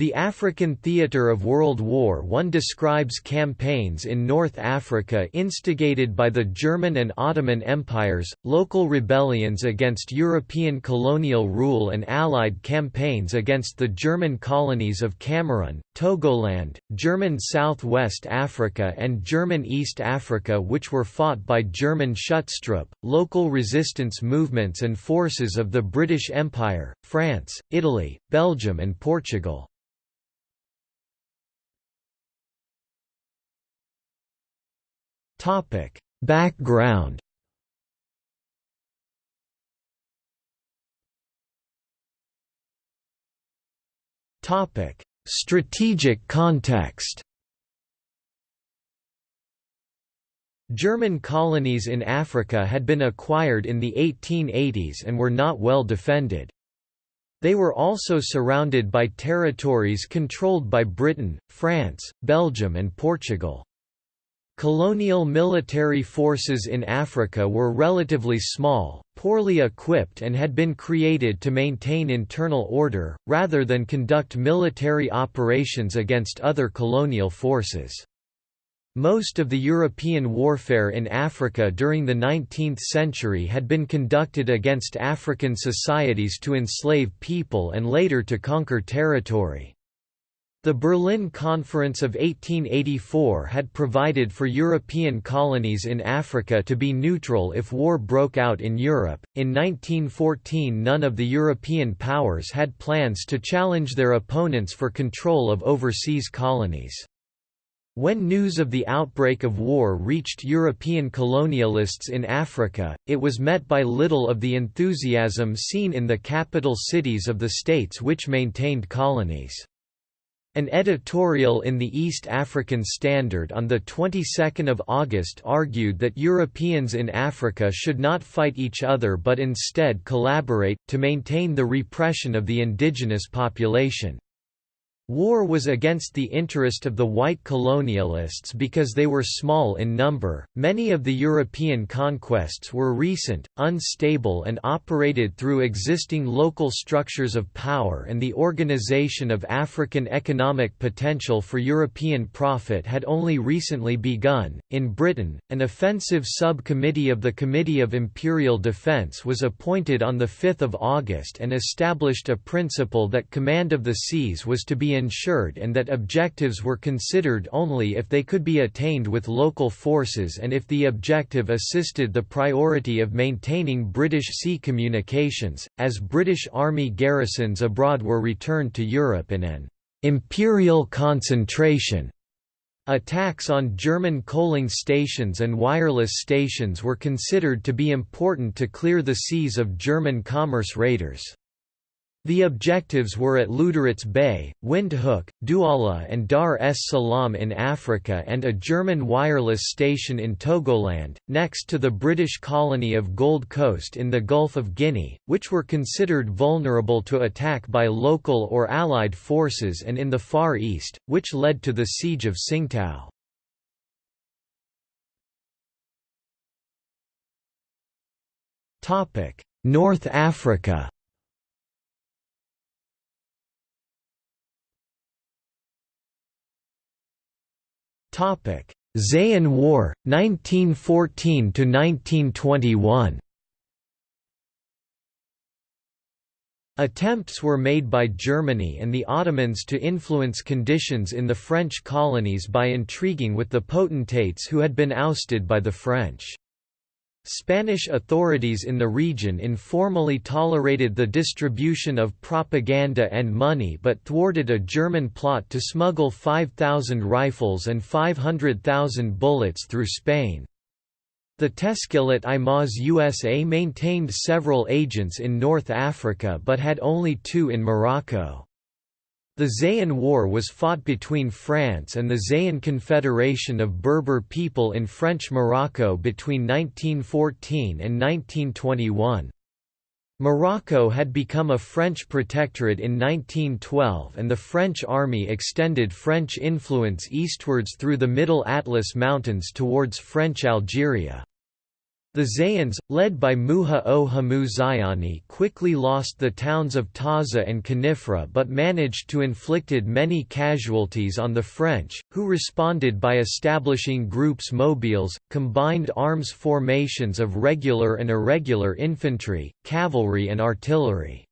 The African theatre of World War I describes campaigns in North Africa instigated by the German and Ottoman empires, local rebellions against European colonial rule and Allied campaigns against the German colonies of Cameroon, Togoland, German South-West Africa and German East Africa which were fought by German Schutztruppe, local resistance movements and forces of the British Empire, France, Italy, Belgium and Portugal. Topic: Background. Topic: Strategic context. German colonies in Africa had been acquired in the 1880s and were not well defended. They were also surrounded by territories controlled by Britain, France, Belgium and Portugal. Colonial military forces in Africa were relatively small, poorly equipped and had been created to maintain internal order, rather than conduct military operations against other colonial forces. Most of the European warfare in Africa during the 19th century had been conducted against African societies to enslave people and later to conquer territory. The Berlin Conference of 1884 had provided for European colonies in Africa to be neutral if war broke out in Europe. In 1914, none of the European powers had plans to challenge their opponents for control of overseas colonies. When news of the outbreak of war reached European colonialists in Africa, it was met by little of the enthusiasm seen in the capital cities of the states which maintained colonies. An editorial in the East African Standard on the 22nd of August argued that Europeans in Africa should not fight each other but instead collaborate, to maintain the repression of the indigenous population. War was against the interest of the white colonialists because they were small in number. Many of the European conquests were recent, unstable, and operated through existing local structures of power, and the organization of African economic potential for European profit had only recently begun. In Britain, an offensive subcommittee of the Committee of Imperial Defence was appointed on 5 August and established a principle that command of the seas was to be ensured and that objectives were considered only if they could be attained with local forces and if the objective assisted the priority of maintaining British sea communications, as British Army garrisons abroad were returned to Europe in an «imperial concentration». Attacks on German coaling stations and wireless stations were considered to be important to clear the seas of German commerce raiders. The objectives were at Lüderitz Bay, Windhoek, Douala and Dar es Salaam in Africa and a German wireless station in Togoland, next to the British colony of Gold Coast in the Gulf of Guinea, which were considered vulnerable to attack by local or Allied forces and in the Far East, which led to the Siege of Tsingtao. North Africa Zayan War, 1914–1921 Attempts were made by Germany and the Ottomans to influence conditions in the French colonies by intriguing with the potentates who had been ousted by the French. Spanish authorities in the region informally tolerated the distribution of propaganda and money but thwarted a German plot to smuggle 5,000 rifles and 500,000 bullets through Spain. The Teshkilat i Mahsusa maintained several agents in North Africa but had only two in Morocco. The Zayan War was fought between France and the Zayan Confederation of Berber people in French Morocco between 1914 and 1921. Morocco had become a French protectorate in 1912 and the French army extended French influence eastwards through the Middle Atlas Mountains towards French Algeria. The Zayans, led by Muha o Hamu Zayani quickly lost the towns of Taza and Khenifra but managed to inflicted many casualties on the French, who responded by establishing groupes mobiles, combined arms formations of regular and irregular infantry, cavalry and artillery.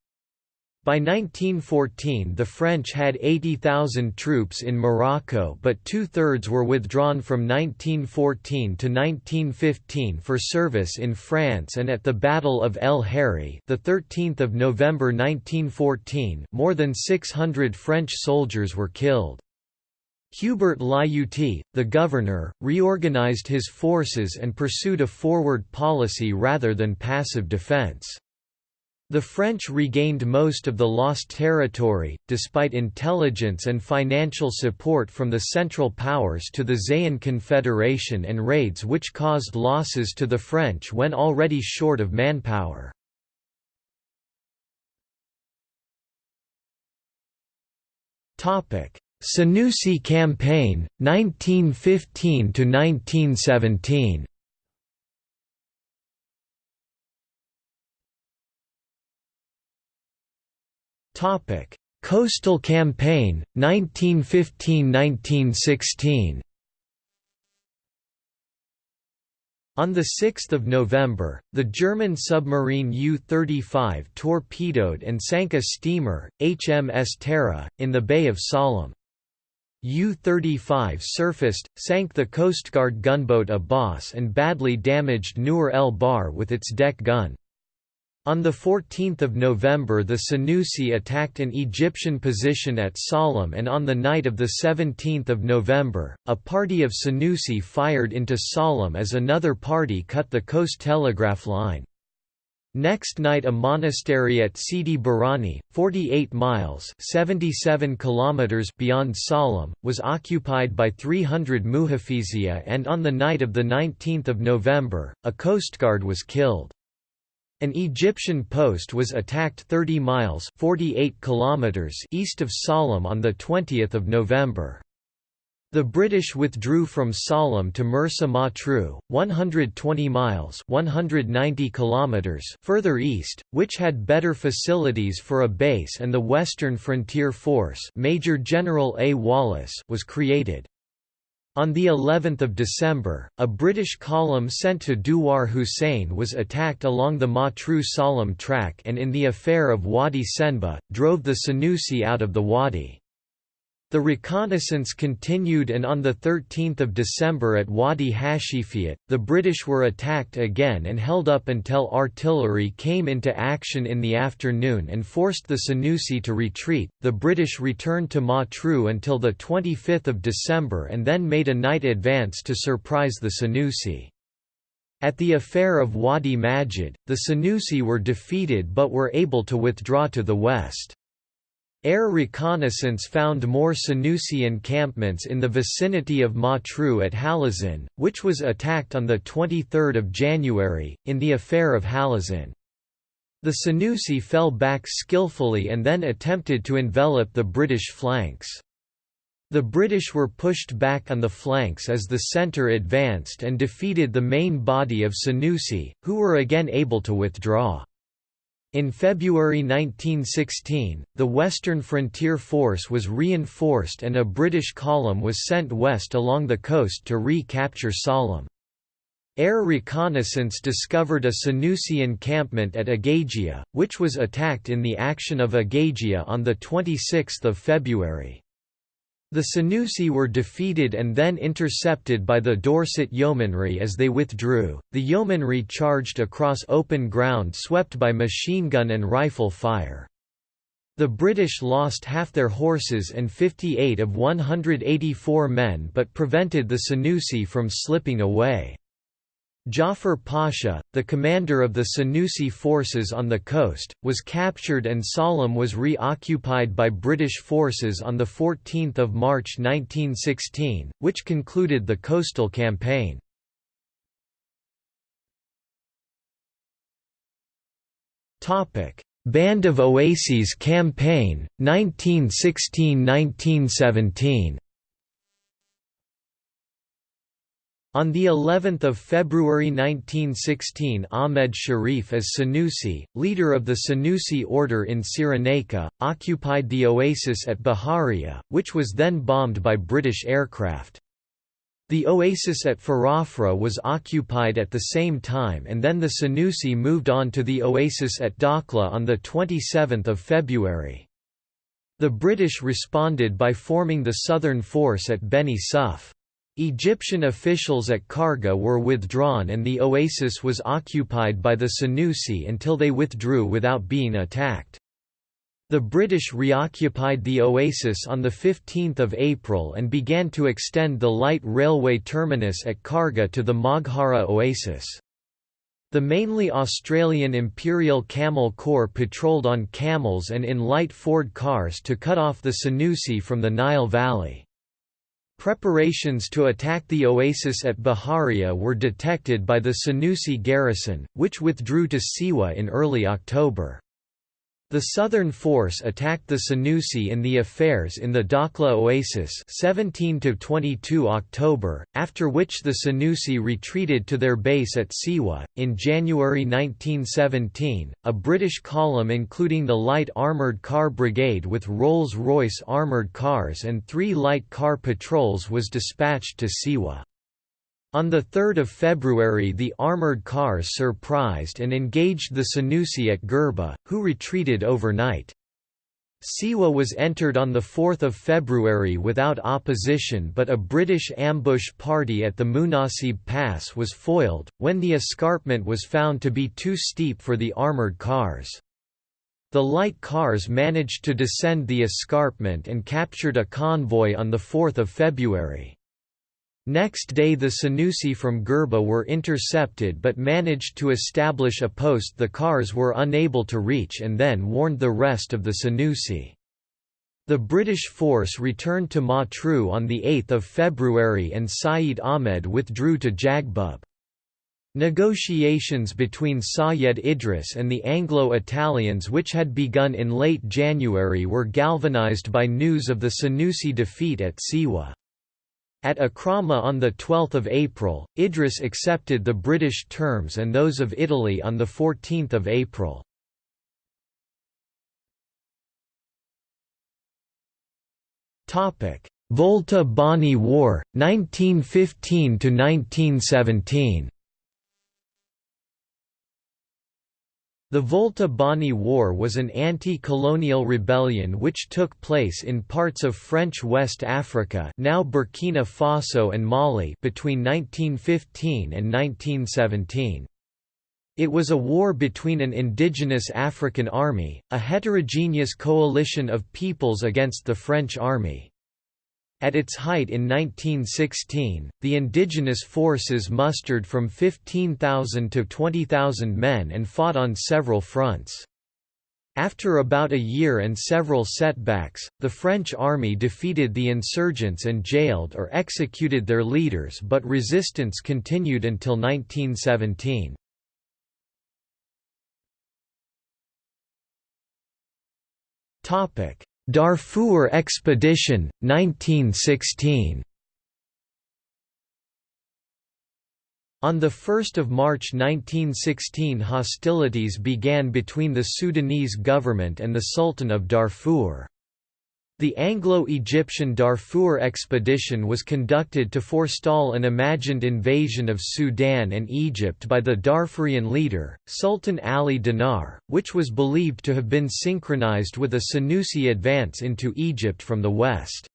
By 1914 the French had 80,000 troops in Morocco but two-thirds were withdrawn from 1914 to 1915 for service in France and at the Battle of El Herri the 13th of November 1914 more than 600 French soldiers were killed. Hubert Lyautey, the governor, reorganized his forces and pursued a forward policy rather than passive defense. The French regained most of the lost territory, despite intelligence and financial support from the Central Powers to the Zayan Confederation and raids which caused losses to the French when already short of manpower. Senussi Campaign, 1915–1917 Coastal Campaign 1915–1916. On 6 November, the German submarine U-35 torpedoed and sank a steamer, HMS Tara, in the Bay of Sollum. U-35 surfaced, sank the Coast Guard gunboat Abbas and badly damaged Nur el Bahr with its deck gun. On 14 November the Senussi attacked an Egyptian position at Sollum and on the night of 17 November, a party of Senussi fired into Sollum as another party cut the coast telegraph line. Next night a monastery at Sidi Barrani, 48 miles 77 kilometers beyond Sollum, was occupied by 300 Muhafizia and on the night of 19 November, a coastguard was killed. An Egyptian post was attacked 30 miles 48 kilometers east of Sollum on 20 November. The British withdrew from Sollum to Mersa Matruh, 120 miles 190 kilometers further east, which had better facilities for a base and the Western Frontier Force Major General A. Wallace was created. On the 11th of December, a British column sent to Duwar Hussein was attacked along the Matruh Sollum track and in the affair of Wadi Senab, drove the Senussi out of the wadi. The reconnaissance continued and on 13 December at Wadi Hashifiyat, the British were attacked again and held up until artillery came into action in the afternoon and forced the Senussi to retreat. The British returned to Matruh until 25 December and then made a night advance to surprise the Senussi. At the affair of Wadi Majid, the Senussi were defeated but were able to withdraw to the west. Air reconnaissance found more Senussi encampments in the vicinity of Matruh at Halazin, which was attacked on 23 January, in the affair of Halazin. The Senussi fell back skillfully and then attempted to envelop the British flanks. The British were pushed back on the flanks as the centre advanced and defeated the main body of Senussi, who were again able to withdraw. In February 1916, the Western Frontier Force was reinforced and a British column was sent west along the coast to re-capture Sollum. Air reconnaissance discovered a Senussi encampment at Agagia, which was attacked in the action of Agagia on 26 February. The Senussi were defeated and then intercepted by the Dorset Yeomanry as they withdrew. The Yeomanry charged across open ground swept by machine gun and rifle fire. The British lost half their horses and 58 of 184 men but prevented the Senussi from slipping away. Jafar Pasha, the commander of the Senussi forces on the coast, was captured and Sollum was reoccupied by British forces on 14 March 1916, which concluded the coastal campaign. Band of Oases Campaign, 1916–1917 On the 11th of February 1916 Ahmed Sharif as Senussi, leader of the Senussi order in Cyrenaica, occupied the oasis at Baharia, which was then bombed by British aircraft. The oasis at Farafra was occupied at the same time and then the Senussi moved on to the oasis at Dakhla on 27 February. The British responded by forming the southern force at Beni Suef. Egyptian officials at Kharga were withdrawn and the oasis was occupied by the Senussi until they withdrew without being attacked. The British reoccupied the oasis on 15 April and began to extend the light railway terminus at Kharga to the Moghara oasis. The mainly Australian Imperial Camel Corps patrolled on camels and in light Ford cars to cut off the Senussi from the Nile Valley. Preparations to attack the oasis at Baharia were detected by the Senussi garrison, which withdrew to Siwa in early October. The Southern Force attacked the Senussi in the affairs in the Dakhla Oasis 17 to 22 October, after which the Senussi retreated to their base at Siwa. In January 1917, a British column including the Light Armoured Car Brigade with Rolls-Royce armoured cars and three light car patrols was dispatched to Siwa. On 3 February the armoured cars surprised and engaged the Senussi at Gerba, who retreated overnight. Siwa was entered on 4 February without opposition but a British ambush party at the Munasib Pass was foiled, when the escarpment was found to be too steep for the armoured cars. The light cars managed to descend the escarpment and captured a convoy on 4 February. Next day the Senussi from Gerba were intercepted but managed to establish a post the cars were unable to reach and then warned the rest of the Senussi. The British force returned to Matruh on 8 February and Said Ahmed withdrew to Jaghbub. Negotiations between Sayed Idris and the Anglo-Italians which had begun in late January were galvanized by news of the Senussi defeat at Siwa. At Akrama on 12 April, Idris accepted the British terms and those of Italy on 14 April. Volta Bani War, 1915–1917 The Volta Bani War was an anti-colonial rebellion which took place in parts of French West Africa now Burkina Faso and Mali between 1915 and 1917. It was a war between an indigenous African army, a heterogeneous coalition of peoples against the French army. At its height in 1916, the indigenous forces mustered from 15,000 to 20,000 men and fought on several fronts. After about a year and several setbacks, the French army defeated the insurgents and jailed or executed their leaders but resistance continued until 1917. Darfur Expedition, 1916 On 1 March 1916 hostilities began between the Sudanese government and the Sultan of Darfur. The Anglo-Egyptian Darfur expedition was conducted to forestall an imagined invasion of Sudan and Egypt by the Darfurian leader, Sultan Ali Dinar, which was believed to have been synchronized with a Senussi advance into Egypt from the west.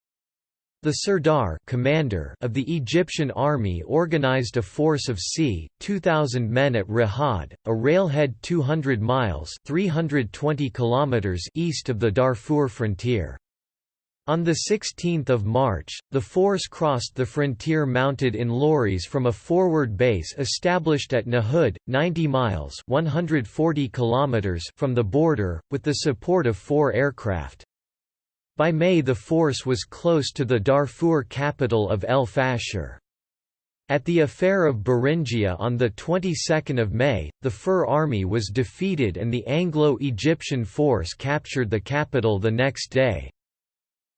The Sirdar commander of the Egyptian army organized a force of c. 2,000 men at Rahad, a railhead 200 miles 320 kilometers east of the Darfur frontier. On 16 March, the force crossed the frontier mounted in lorries from a forward base established at Nahud, 90 miles 140 kilometers from the border, with the support of four aircraft. By May the force was close to the Darfur capital of El Fasher. At the affair of Beringia on the 22nd of May, the Fur army was defeated and the Anglo-Egyptian force captured the capital the next day.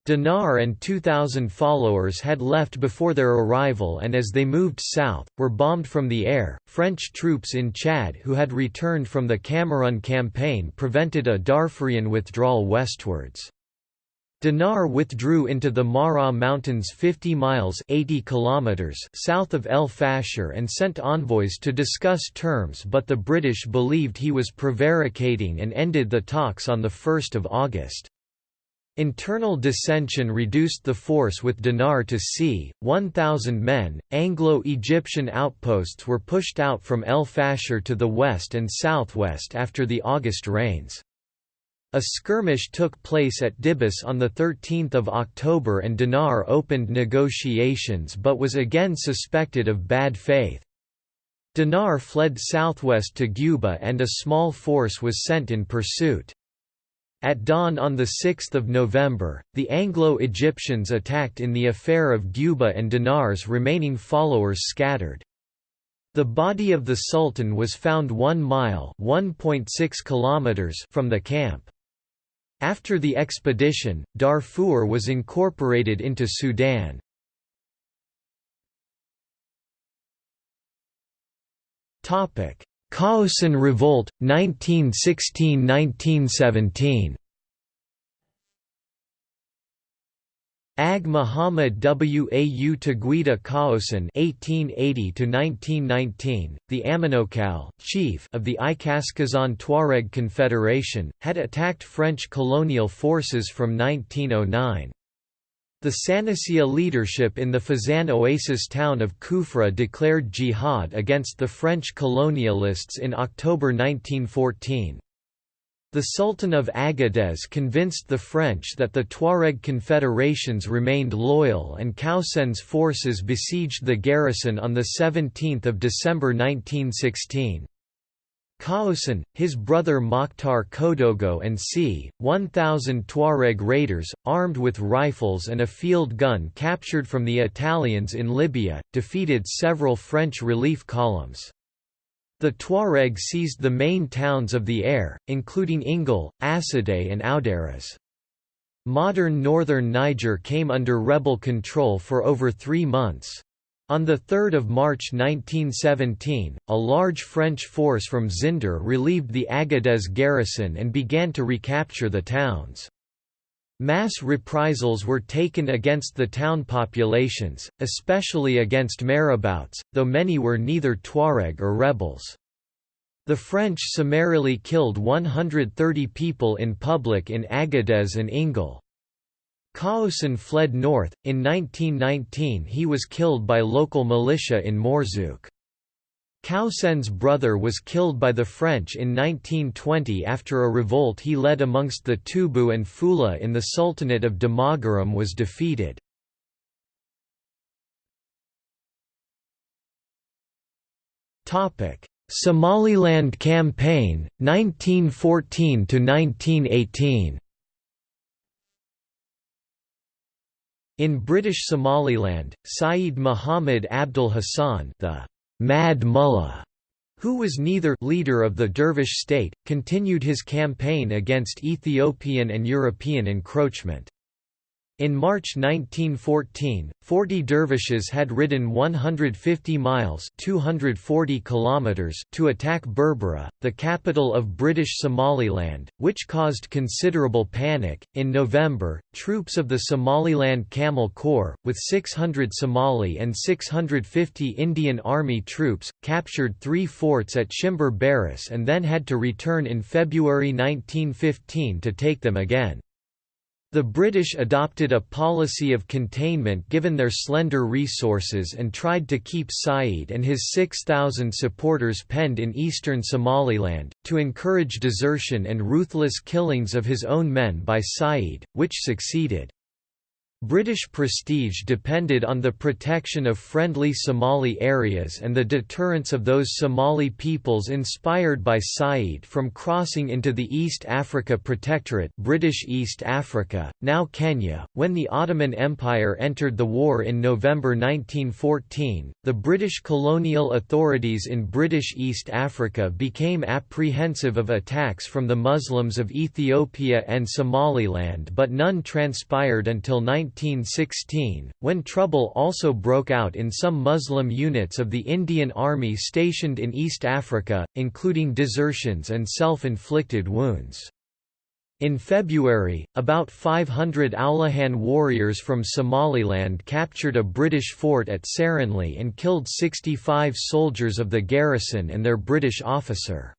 Dinar and 2,000 followers had left before their arrival and as they moved south, were bombed from the air. French troops in Chad who had returned from the Cameroon campaign prevented a Darfurian withdrawal westwards. Dinar withdrew into the Marra Mountains 50 miles 80 kilometers south of El Fasher and sent envoys to discuss terms but the British believed he was prevaricating and ended the talks on 1 August. Internal dissension reduced the force with Dinar to c. 1,000 men. Anglo Egyptian outposts were pushed out from El Fasher to the west and southwest after the August rains. A skirmish took place at Dibis on 13 October and Dinar opened negotiations but was again suspected of bad faith. Dinar fled southwest to Guba and a small force was sent in pursuit. At dawn on 6 November, the Anglo-Egyptians attacked in the affair of Guba and Dinar's remaining followers scattered. The body of the Sultan was found 1 mile kilometers from the camp. After the expedition, Darfur was incorporated into Sudan. Kaocen Revolt, 1916–1917 Ag Muhammad Wau Taguida Kaocen (1880–1919), the Amenokal chief of the Ikaskazan Tuareg Confederation, had attacked French colonial forces from 1909. The Sanasia leadership in the Fezzan oasis town of Kufra declared jihad against the French colonialists in October 1914. The Sultan of Agadez convinced the French that the Tuareg confederations remained loyal and Kaocen's forces besieged the garrison on 17 December 1916. Kaocen, his brother Mokhtar Kodogo and c. 1,000 Tuareg raiders, armed with rifles and a field gun captured from the Italians in Libya, defeated several French relief columns. The Tuareg seized the main towns of the Aïr, including Ingal, Assadeh and Aoudaras. Modern northern Niger came under rebel control for over three months. On 3 March 1917, a large French force from Zinder relieved the Agadez garrison and began to recapture the towns. Mass reprisals were taken against the town populations, especially against marabouts, though many were neither Tuareg or rebels. The French summarily killed 130 people in public in Agadez and Ingal. Kaocen fled north. In 1919, he was killed by local militia in Mourzouk. Kaocen's brother was killed by the French in 1920 after a revolt he led amongst the Tubu and Fula in the Sultanate of Damagaram was defeated. Somaliland Campaign, 1914–1918 In British Somaliland, Saeed Muhammad Abdullah Hassan the Mad Mullah, who was neither leader of the Dervish state, continued his campaign against Ethiopian and European encroachment. In March 1914, 40 dervishes had ridden 150 miles 240 kilometers to attack Berbera, the capital of British Somaliland, which caused considerable panic. In November, troops of the Somaliland Camel Corps, with 600 Somali and 650 Indian Army troops, captured three forts at Shimber Berris and then had to return in February 1915 to take them again. The British adopted a policy of containment given their slender resources and tried to keep Said and his 6,000 supporters penned in eastern Somaliland, to encourage desertion and ruthless killings of his own men by Said, which succeeded. British prestige depended on the protection of friendly Somali areas and the deterrence of those Somali peoples inspired by Said from crossing into the East Africa Protectorate British East Africa, now Kenya. When the Ottoman Empire entered the war in November 1914, the British colonial authorities in British East Africa became apprehensive of attacks from the Muslims of Ethiopia and Somaliland but none transpired until 19 1916, when trouble also broke out in some Muslim units of the Indian Army stationed in East Africa, including desertions and self-inflicted wounds. In February, about 500 Aulihan warriors from Somaliland captured a British fort at Serenli and killed 65 soldiers of the garrison and their British officer.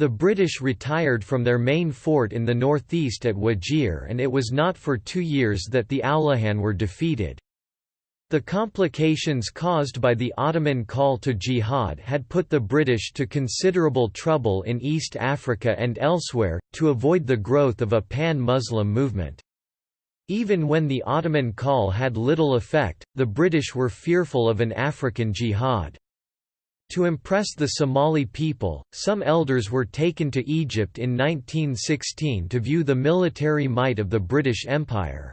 The British retired from their main fort in the northeast at Wajir and it was not for two years that the Aulihan were defeated. The complications caused by the Ottoman call to jihad had put the British to considerable trouble in East Africa and elsewhere, to avoid the growth of a pan-Muslim movement. Even when the Ottoman call had little effect, the British were fearful of an African jihad. To impress the Somali people, some elders were taken to Egypt in 1916 to view the military might of the British Empire.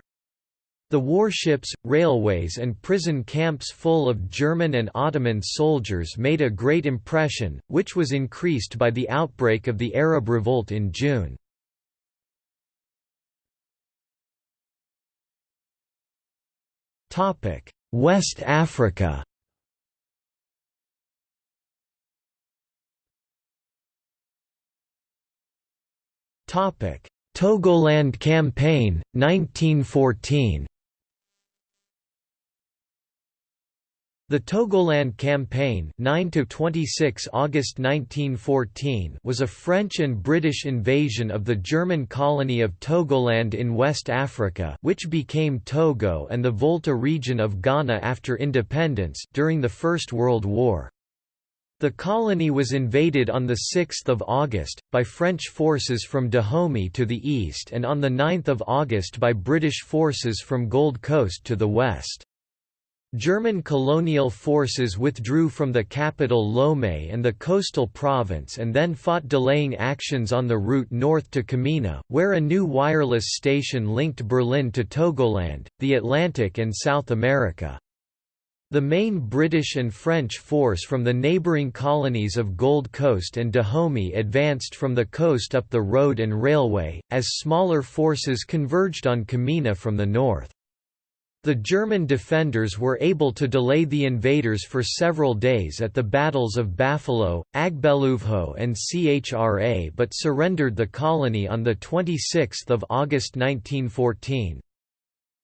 The warships, railways and prison camps full of German and Ottoman soldiers made a great impression, which was increased by the outbreak of the Arab Revolt in June. West Africa Togoland Campaign, 1914 The Togoland Campaign 9 to 26 August 1914 was a French and British invasion of the German colony of Togoland in West Africa which became Togo and the Volta region of Ghana after independence during the First World War. The colony was invaded on 6 August, by French forces from Dahomey to the east and on 9 August by British forces from Gold Coast to the west. German colonial forces withdrew from the capital Lomé and the coastal province and then fought delaying actions on the route north to Kamina, where a new wireless station linked Berlin to Togoland, the Atlantic and South America. The main British and French force from the neighbouring colonies of Gold Coast and Dahomey advanced from the coast up the road and railway, as smaller forces converged on Kamina from the north. The German defenders were able to delay the invaders for several days at the battles of Bafilo, Agbeluvho and Chra but surrendered the colony on 26 August 1914.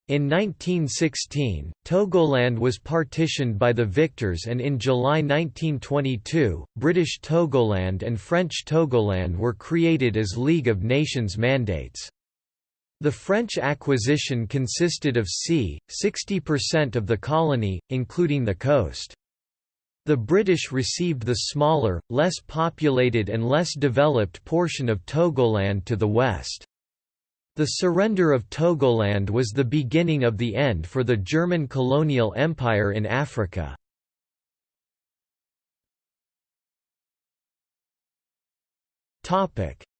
In 1916, Togoland was partitioned by the victors and in July 1922, British Togoland and French Togoland were created as League of Nations mandates. The French acquisition consisted of c. 60% of the colony, including the coast. The British received the smaller, less populated and less developed portion of Togoland to the west. The surrender of Togoland was the beginning of the end for the German colonial empire in Africa.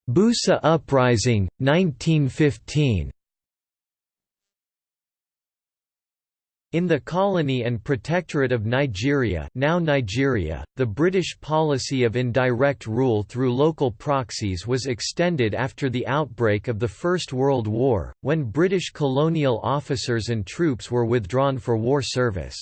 Busa Uprising, 1915 In the colony and protectorate of Nigeria, now Nigeria the British policy of indirect rule through local proxies was extended after the outbreak of the First World War, when British colonial officers and troops were withdrawn for war service.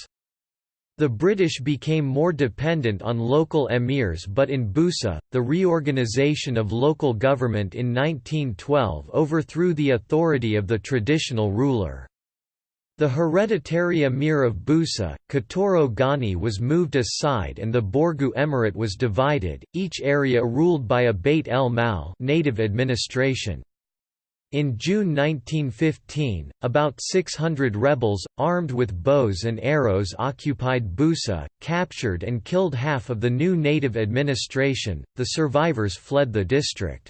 The British became more dependent on local emirs but in Busa, the reorganisation of local government in 1912 overthrew the authority of the traditional ruler. The hereditary emir of Busa, Katoro Gani was moved aside and the Borgu Emirate was divided, each area ruled by a Bait el Mal native administration. In June 1915, about 600 rebels, armed with bows and arrows occupied Busa, captured and killed half of the new native administration, the survivors fled the district.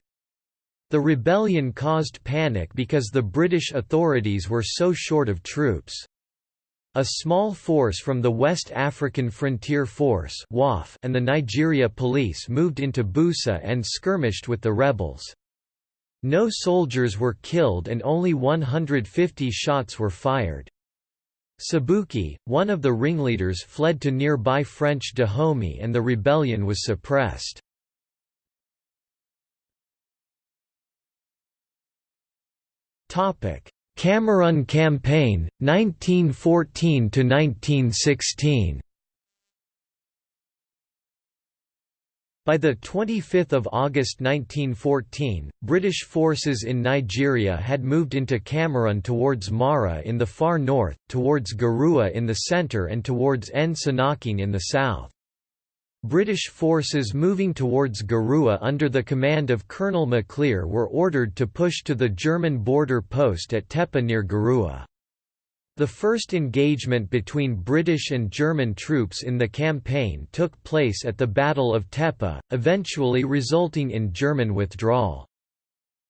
The rebellion caused panic because the British authorities were so short of troops. A small force from the West African Frontier Force and the Nigeria Police moved into Busa and skirmished with the rebels. No soldiers were killed and only 150 shots were fired. Sabuki, one of the ringleaders fled to nearby French Dahomey and the rebellion was suppressed. Cameroon Campaign, 1914 to 1916. By 25 August 1914, British forces in Nigeria had moved into Cameroon towards Mora in the far north, towards Garua in the centre and towards N'Sanaking in the south. British forces moving towards Garua under the command of Colonel Maclear were ordered to push to the German border post at Tepe near Garua. The first engagement between British and German troops in the campaign took place at the Battle of Tepe, eventually resulting in German withdrawal.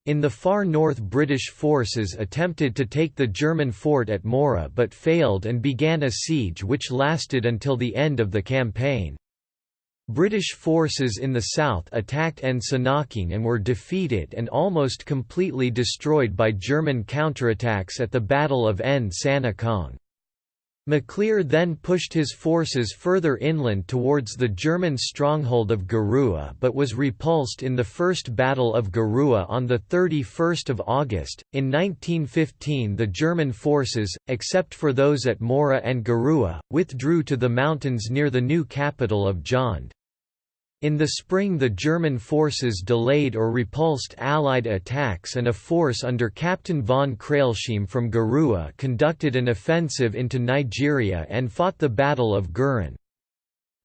In the far north British forces attempted to take the German fort at Mora but failed and began a siege which lasted until the end of the campaign. British forces in the south attacked N'Sanaking and were defeated and almost completely destroyed by German counterattacks at the Battle of N'Sanakong. Maclear then pushed his forces further inland towards the German stronghold of Garua but was repulsed in the First Battle of Garua on 31 August. In 1915 the German forces, except for those at Mora and Garua, withdrew to the mountains near the new capital of Jaunde. In the spring the German forces delayed or repulsed Allied attacks and a force under Captain von Krailsheim from Garua conducted an offensive into Nigeria and fought the Battle of Gurin.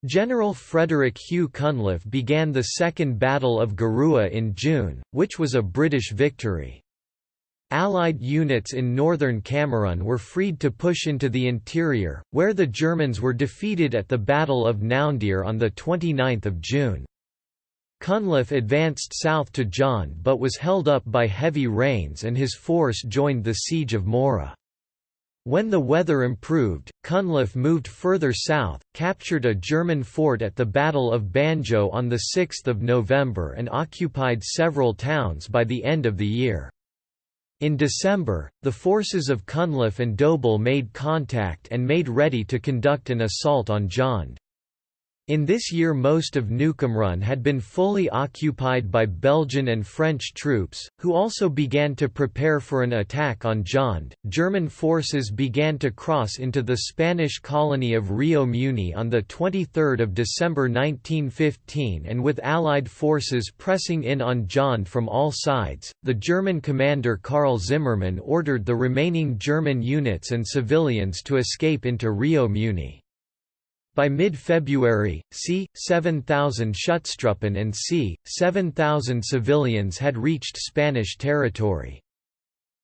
General Frederick Hugh Cunliffe began the Second Battle of Garua in June, which was a British victory. Allied units in northern Cameroon were freed to push into the interior, where the Germans were defeated at the Battle of Naundir on 29 June. Cunliffe advanced south to John but was held up by heavy rains and his force joined the siege of Mora. When the weather improved, Cunliffe moved further south, captured a German fort at the Battle of Banjo on 6 November and occupied several towns by the end of the year. In December, the forces of Cunliffe and Dobell made contact and made ready to conduct an assault on Jaunde. In this year most of Neukamerun had been fully occupied by Belgian and French troops, who also began to prepare for an attack on Jaunde. German forces began to cross into the Spanish colony of Rio Muni on 23 December 1915 and with Allied forces pressing in on Jaunde from all sides, the German commander Karl Zimmermann ordered the remaining German units and civilians to escape into Rio Muni. By mid-February, c. 7,000 Schutztruppen and c. 7,000 civilians had reached Spanish territory.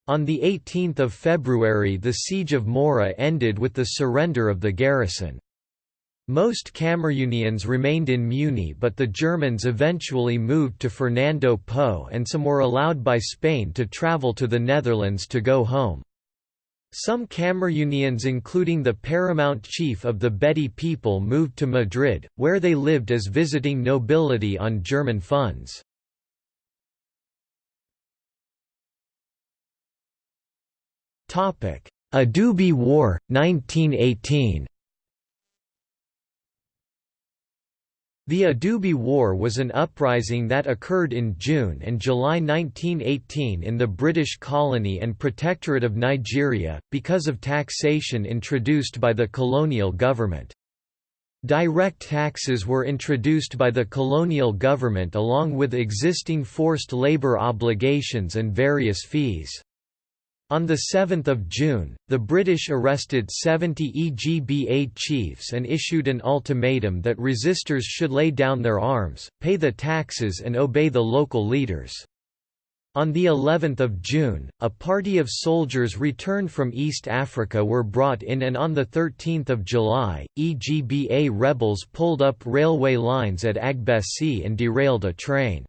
On 18 February the siege of Mora ended with the surrender of the garrison. Most Cameroonians remained in Muni but the Germans eventually moved to Fernando Po and some were allowed by Spain to travel to the Netherlands to go home. Some Cameroonians including the paramount chief of the Bedi people moved to Madrid, where they lived as visiting nobility on German funds. Adubi War, 1918 The Adubi War was an uprising that occurred in June and July 1918 in the British colony and protectorate of Nigeria, because of taxation introduced by the colonial government. Direct taxes were introduced by the colonial government along with existing forced labour obligations and various fees. On 7 June, the British arrested 70 EGBA chiefs and issued an ultimatum that resistors should lay down their arms, pay the taxes and obey the local leaders. On the 11th of June, a party of soldiers returned from East Africa were brought in and on the 13th of July, EGBA rebels pulled up railway lines at Agbesi and derailed a train.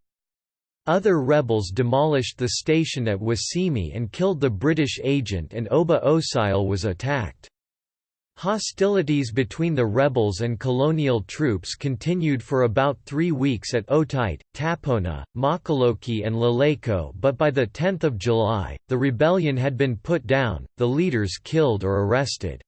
Other rebels demolished the station at Wasimi and killed the British agent and Oba Osile was attacked. Hostilities between the rebels and colonial troops continued for about three weeks at Otite, Tapona, Makaloki and Laleko but by 10 July, the rebellion had been put down, the leaders killed or arrested.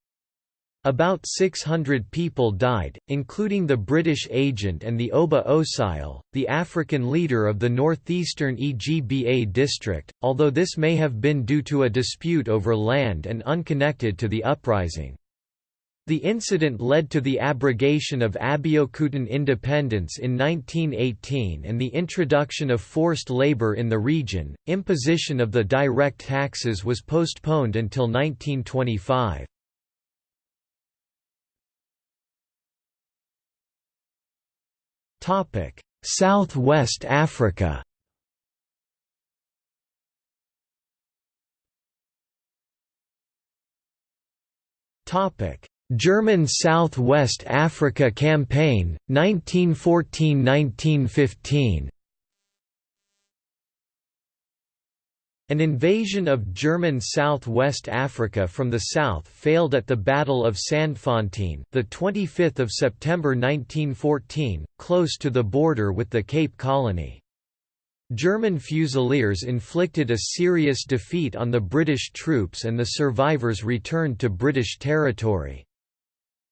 About 600 people died, including the British agent and the Oba Osile, the African leader of the northeastern EGBA district, although this may have been due to a dispute over land and unconnected to the uprising. The incident led to the abrogation of Abeokutan independence in 1918 and the introduction of forced labor in the region. Imposition of the direct taxes was postponed until 1925. Topic: Southwest Africa. Topic: German South-West Africa Campaign, 1914–1915 An invasion of German South-West Africa from the south failed at the Battle of Sandfontein, the 25th of September 1914, close to the border with the Cape Colony. German Fusiliers inflicted a serious defeat on the British troops and the survivors returned to British territory.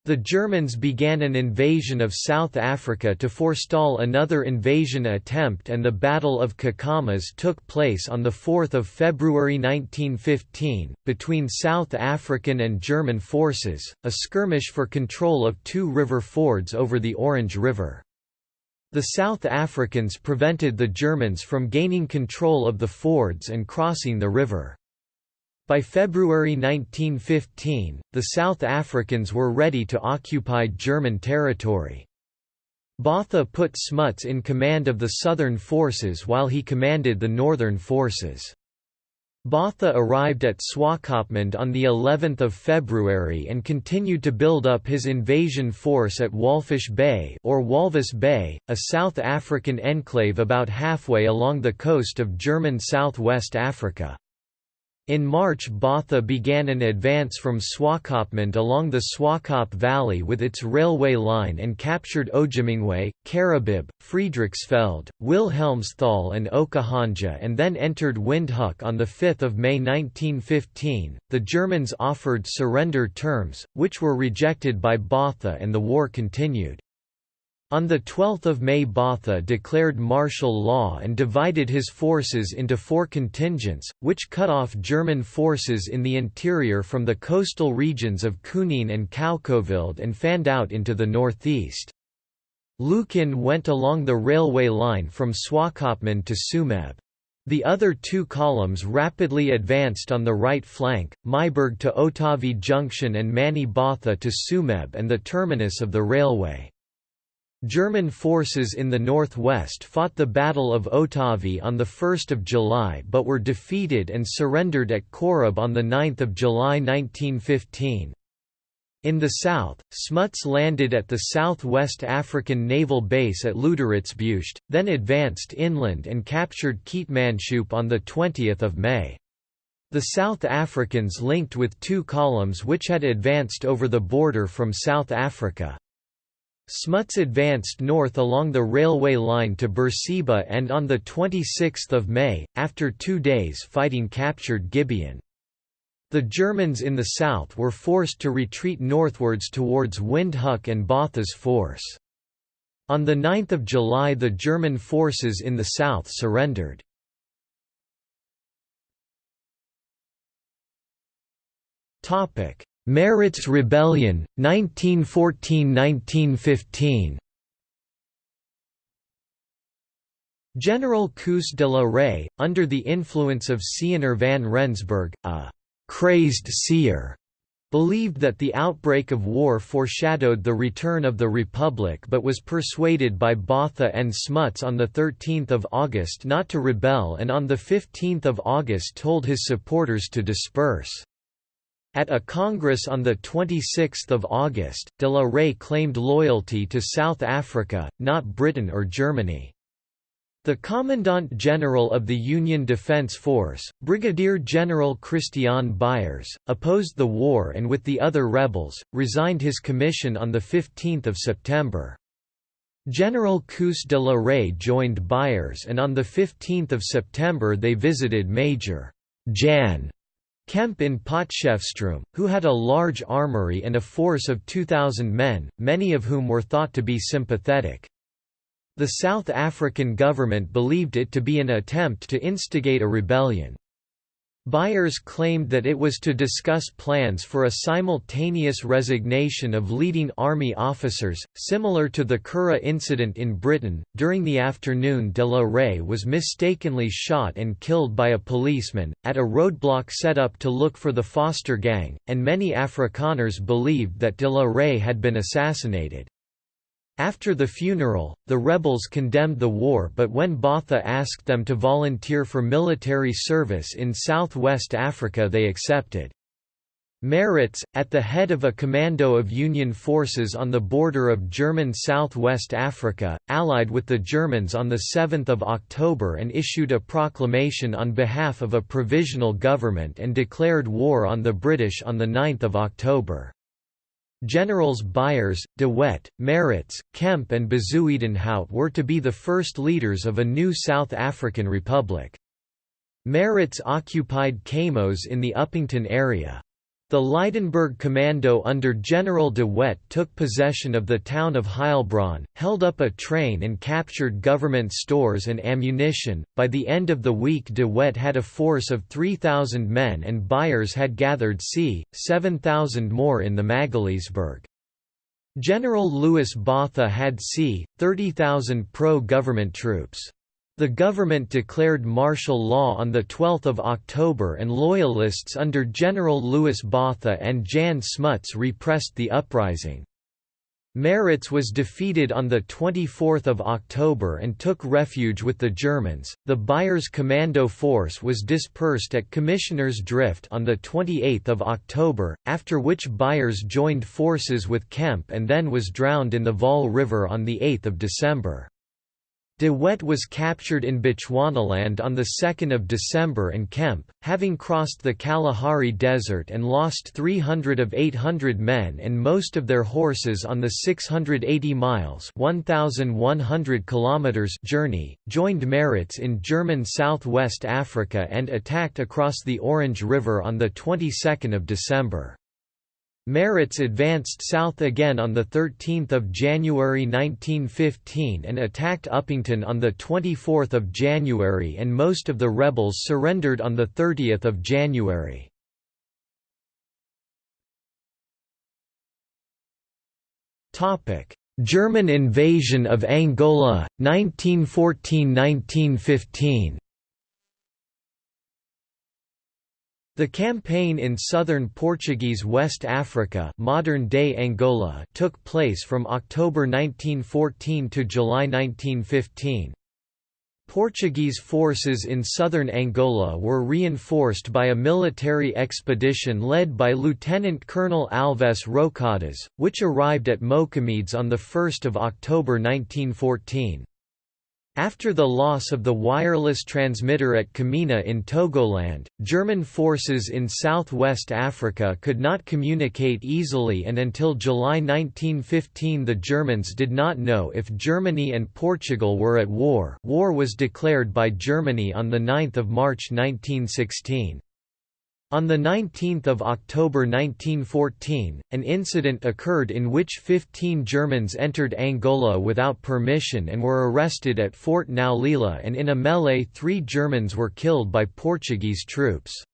The Germans began an invasion of South Africa to forestall another invasion attempt and the Battle of Kakamas took place on 4 February 1915, between South African and German forces, a skirmish for control of two river fords over the Orange River. The South Africans prevented the Germans from gaining control of the fords and crossing the river. By February 1915, the South Africans were ready to occupy German territory. Botha put Smuts in command of the southern forces while he commanded the northern forces. Botha arrived at Swakopmund on the 11th of February and continued to build up his invasion force at Walfish Bay or Walvis Bay, a South African enclave about halfway along the coast of German South-West Africa. In March Botha began an advance from Swakopmund along the Swakop Valley with its railway line and captured Otjimbingwe, Karibib, Friedrichsfeld, Wilhelmsthal and Okahandja and then entered Windhoek on 5 May 1915. The Germans offered surrender terms, which were rejected by Botha and the war continued. On 12 May Botha declared martial law and divided his forces into four contingents, which cut off German forces in the interior from the coastal regions of Kunene and Kaokoveld and fanned out into the northeast. Lukin went along the railway line from Swakopmund to Tsumeb. The other two columns rapidly advanced on the right flank, Myburgh to Otavi Junction and Manie Botha to Tsumeb and the terminus of the railway. German forces in the northwest fought the Battle of Otavi on 1 July but were defeated and surrendered at Korab on 9 July 1915. In the south, Smuts landed at the Southwest African Naval Base at Lüderitzbucht, then advanced inland and captured Keetmanshoop on 20 May. The South Africans linked with two columns which had advanced over the border from South Africa. Smuts advanced north along the railway line to Berseba and on 26 May, after two days fighting captured Gibeon. The Germans in the south were forced to retreat northwards towards Windhoek and Botha's force. On 9 July the German forces in the south surrendered. Maritz Rebellion, 1914–1915 General Koos de la Rey, under the influence of Siener van Rensburg, a «crazed seer», believed that the outbreak of war foreshadowed the return of the Republic but was persuaded by Botha and Smuts on 13 August not to rebel and on 15 August told his supporters to disperse. At a congress on 26 August, de la Rey claimed loyalty to South Africa, not Britain or Germany. The Commandant General of the Union Defense Force, Brigadier General Christian Beyers, opposed the war and with the other rebels, resigned his commission on 15 September. General Koos de la Rey joined Beyers and on 15 September they visited Major Jan Kemp in Potchefstroom, who had a large armory and a force of 2,000 men, many of whom were thought to be sympathetic. The South African government believed it to be an attempt to instigate a rebellion. Beyers claimed that it was to discuss plans for a simultaneous resignation of leading army officers, similar to the Curragh incident in Britain. During the afternoon, de la Rey was mistakenly shot and killed by a policeman, at a roadblock set up to look for the Foster gang, and many Afrikaners believed that de la Rey had been assassinated. After the funeral, the rebels condemned the war but when Botha asked them to volunteer for military service in southwest Africa they accepted. Maritz, at the head of a commando of Union forces on the border of German southwest Africa, allied with the Germans on 7 October and issued a proclamation on behalf of a provisional government and declared war on the British on 9 October. Generals Beyers, De Wet, Maritz, Kemp and Bezuidenhout were to be the first leaders of a new South African republic. Maritz occupied Keimoes in the Upington area. The Lydenburg Commando under General de Wet took possession of the town of Heilbron, held up a train and captured government stores and ammunition. By the end of the week de Wet had a force of 3,000 men and Beyers had gathered c. 7,000 more in the Magaliesberg. General Louis Botha had c. 30,000 pro-government troops. The government declared martial law on 12 October and loyalists under General Louis Botha and Jan Smuts repressed the uprising. Maritz was defeated on 24 October and took refuge with the Germans. The Beyers Commando Force was dispersed at Commissioners Drift on 28 October, after which Beyers joined forces with Kemp and then was drowned in the Vaal River on 8 December. De Wet was captured in Bechuanaland on 2 December and Kemp, having crossed the Kalahari Desert and lost 300 of 800 men and most of their horses on the 680 miles 1,100 kilometers journey, joined Maritz in German southwest Africa and attacked across the Orange River on the 22nd of December. Maritz advanced south again on 13 January 1915 and attacked Upington on 24 January and most of the rebels surrendered on 30 January. German invasion of Angola, 1914–1915 The campaign in southern Portuguese West Africa modern-day Angola took place from October 1914 to July 1915. Portuguese forces in southern Angola were reinforced by a military expedition led by Lieutenant Colonel Alves Rocadas, which arrived at Mocamedes on 1 October 1914. After the loss of the wireless transmitter at Kamina in Togoland, German forces in southwest Africa could not communicate easily and until July 1915 the Germans did not know if Germany and Portugal were at war war was declared by Germany on 9 March 1916. On 19 October 1914, an incident occurred in which 15 Germans entered Angola without permission and were arrested at Fort Naulila and in a melee three Germans were killed by Portuguese troops.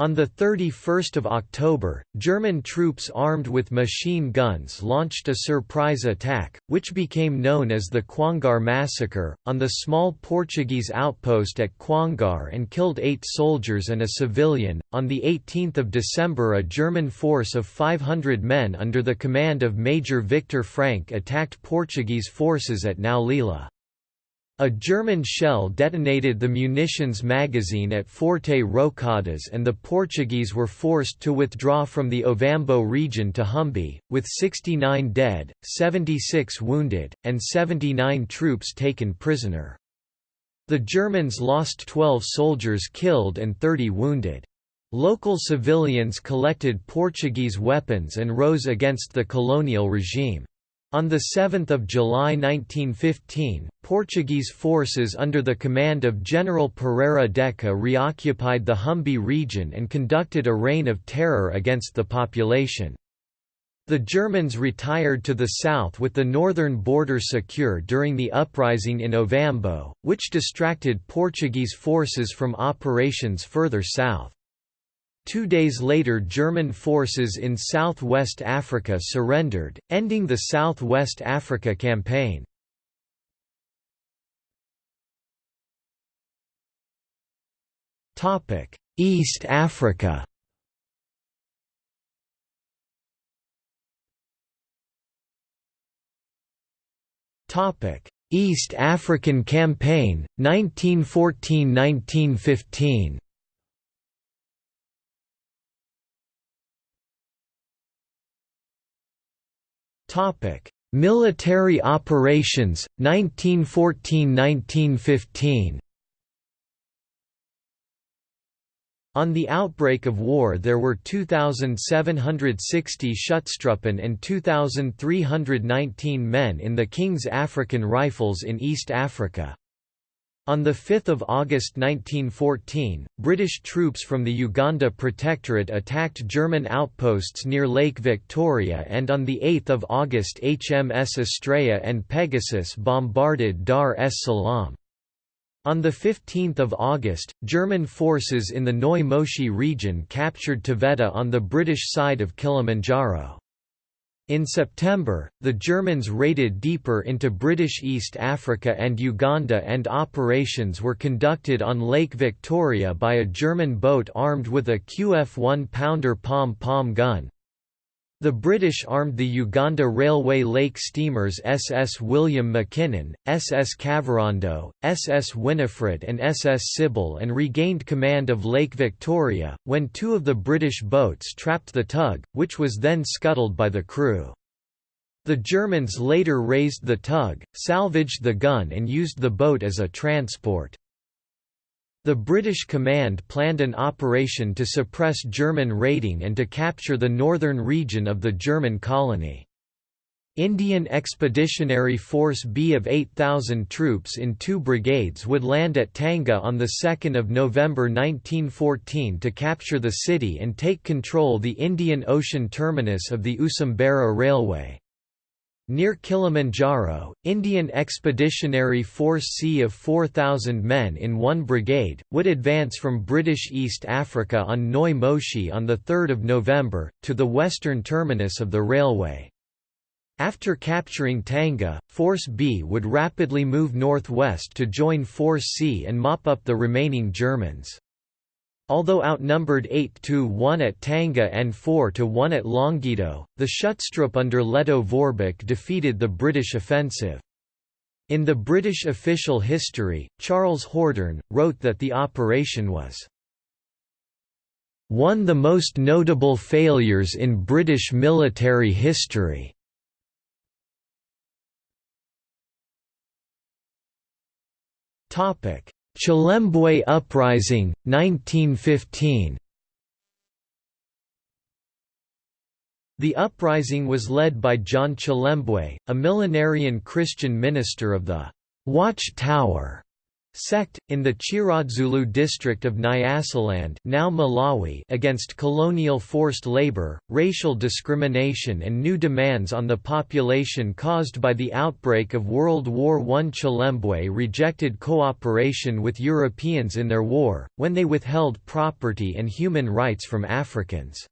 On 31 October, German troops armed with machine guns launched a surprise attack, which became known as the Cuangar Massacre, on the small Portuguese outpost at Cuangar and killed eight soldiers and a civilian. On 18 December, a German force of 500 men under the command of Major Victor Frank attacked Portuguese forces at Naulila. A German shell detonated the munitions magazine at Forte Rocadas and the Portuguese were forced to withdraw from the Ovambo region to Humbe, with 69 dead, 76 wounded, and 79 troops taken prisoner. The Germans lost 12 soldiers killed and 30 wounded. Local civilians collected Portuguese weapons and rose against the colonial regime. On 7 July 1915, Portuguese forces under the command of General Pereira d'Eça reoccupied the Humbe region and conducted a reign of terror against the population. The Germans retired to the south with the northern border secure during the uprising in Ovambo, which distracted Portuguese forces from operations further south. Two days later German forces in South-West Africa surrendered, ending the South-West Africa Campaign. East Africa East African Campaign, 1914–1915 Military operations, 1914–1915 On the outbreak of war there were 2,760 Schutztruppen and 2,319 men in the King's African Rifles in East Africa. On 5 August 1914, British troops from the Uganda Protectorate attacked German outposts near Lake Victoria and on 8 August HMS Astraea and Pegasus bombarded Dar es Salaam. On 15 August, German forces in the Neu Moshi region captured Taveta on the British side of Kilimanjaro. In September, the Germans raided deeper into British East Africa and Uganda and operations were conducted on Lake Victoria by a German boat armed with a QF-1 pounder pom-pom gun, the British armed the Uganda Railway Lake steamers SS William Mackinnon, SS Kavirondo, SS Winifred and SS Sybil and regained command of Lake Victoria, when two of the British boats trapped the tug, which was then scuttled by the crew. The Germans later raised the tug, salvaged the gun and used the boat as a transport. The British command planned an operation to suppress German raiding and to capture the northern region of the German colony. Indian Expeditionary Force B of 8,000 troops in two brigades would land at Tanga on 2 November 1914 to capture the city and take control the Indian Ocean terminus of the Usambara Railway. Near Kilimanjaro, Indian Expeditionary Force C of 4,000 men in one brigade, would advance from British East Africa on Neu Moshi on 3 November, to the western terminus of the railway. After capturing Tanga, Force B would rapidly move northwest to join Force C and mop up the remaining Germans. Although outnumbered 8 to 1 at Tanga and 4 to 1 at Longido, the Schutztruppe under Lettow Vorbeck defeated the British offensive. In the British official history, Charles Hordern, wrote that the operation was one the most notable failures in British military history. Topic Chilembwe Uprising, 1915 The uprising was led by John Chilembwe, a millenarian Christian minister of the Watch Tower sect, in the Chiradzulu district of Nyasaland now Malawi against colonial forced labor, racial discrimination and new demands on the population caused by the outbreak of World War I. Chilembwe rejected cooperation with Europeans in their war, when they withheld property and human rights from Africans.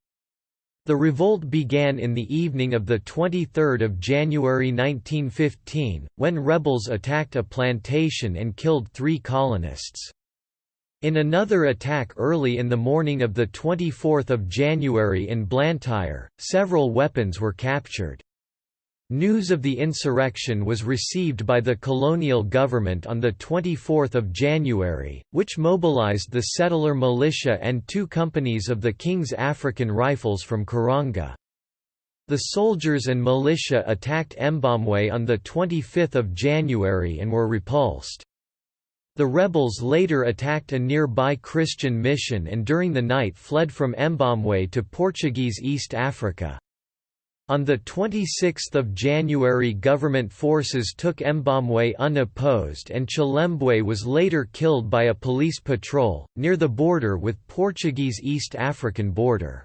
The revolt began in the evening of 23 January 1915, when rebels attacked a plantation and killed three colonists. In another attack early in the morning of 24 January in Blantyre, several weapons were captured. News of the insurrection was received by the colonial government on 24 January, which mobilized the settler militia and two companies of the King's African Rifles from Karonga. The soldiers and militia attacked Mbombwe on 25 January and were repulsed. The rebels later attacked a nearby Christian mission and during the night fled from Mbombwe to Portuguese East Africa. On 26 January government forces took Mbombwe unopposed and Chilembwe was later killed by a police patrol, near the border with Portuguese East African border.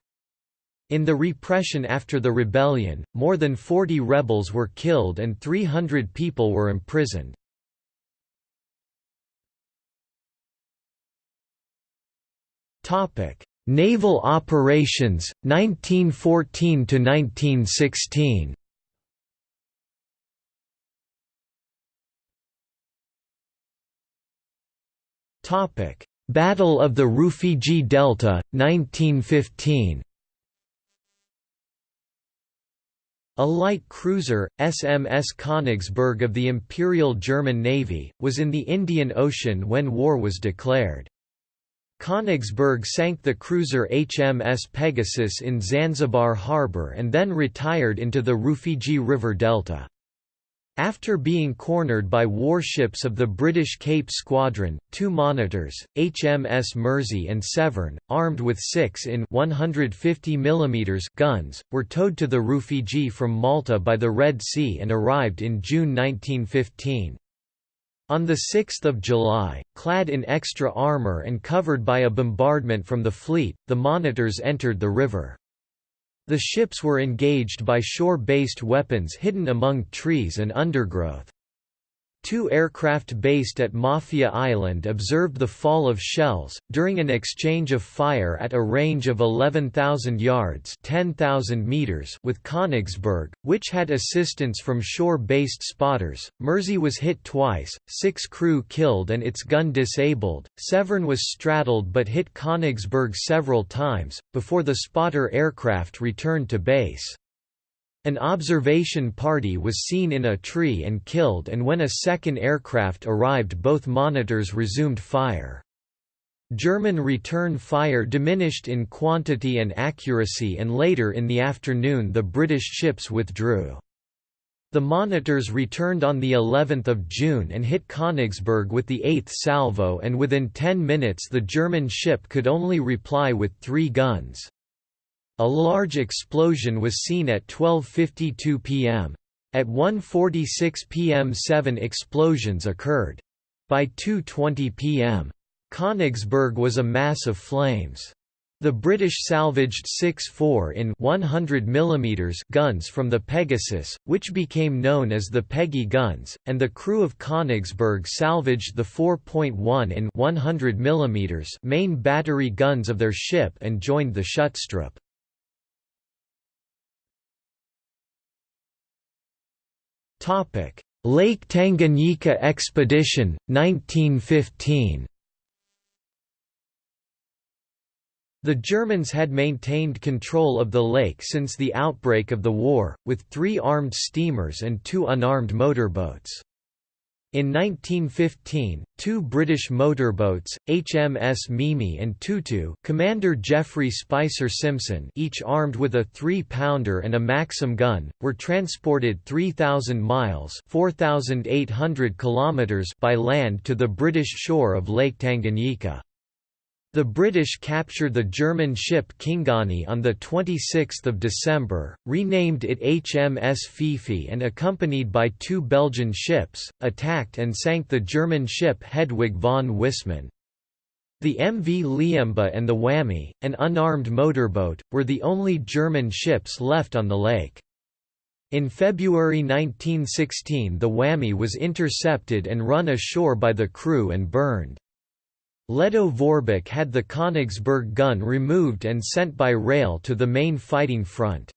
In the repression after the rebellion, more than 40 rebels were killed and 300 people were imprisoned. Topic: Naval operations 1914 to 1916. Topic: Battle of the Rufiji Delta 1915. A light cruiser, SMS Königsberg of the Imperial German Navy, was in the Indian Ocean when war was declared. Königsberg sank the cruiser HMS Pegasus in Zanzibar harbour and then retired into the Rufiji River delta. After being cornered by warships of the British Cape Squadron, two monitors, HMS Mersey and Severn, armed with 6 in 150 mm guns, were towed to the Rufiji from Malta by the Red Sea and arrived in June 1915. On 6 July, clad in extra armour and covered by a bombardment from the fleet, the monitors entered the river. The ships were engaged by shore-based weapons hidden among trees and undergrowth. Two aircraft based at Mafia Island observed the fall of shells, during an exchange of fire at a range of 11,000 yards 10,000 meters with Königsberg, which had assistance from shore-based spotters. Mersey was hit twice, six crew killed and its gun disabled. Severn was straddled but hit Königsberg several times, before the spotter aircraft returned to base. An observation party was seen in a tree and killed and when a second aircraft arrived both monitors resumed fire. German return fire diminished in quantity and accuracy and later in the afternoon the British ships withdrew. The monitors returned on the 11th of June and hit Königsberg with the 8th salvo and within 10 minutes the German ship could only reply with three guns. A large explosion was seen at 12.52 pm. At 1.46 pm seven explosions occurred. By 2.20 pm. Königsberg was a mass of flames. The British salvaged six 4 in 100 mm guns from the Pegasus, which became known as the Peggy guns, and the crew of Königsberg salvaged the 4.1 in 100 mm main battery guns of their ship and joined the Schutztruppe. Topic: Lake Tanganyika Expedition 1915. The Germans had maintained control of the lake since the outbreak of the war, with three armed steamers and two unarmed motorboats. In 1915, two British motorboats, HMS Mimi and Tutu Commander Geoffrey Spicer Simson each armed with a 3-pounder and a Maxim gun, were transported 3,000 miles 4,800 kilometers by land to the British shore of Lake Tanganyika. The British captured the German ship Kingani on 26 December, renamed it HMS Fifi and accompanied by two Belgian ships, attacked and sank the German ship Hedwig von Wissmann. The MV Liemba and the Wami, an unarmed motorboat, were the only German ships left on the lake. In February 1916 the Wami was intercepted and run ashore by the crew and burned. Lettow Vorbeck had the Königsberg gun removed and sent by rail to the main fighting front.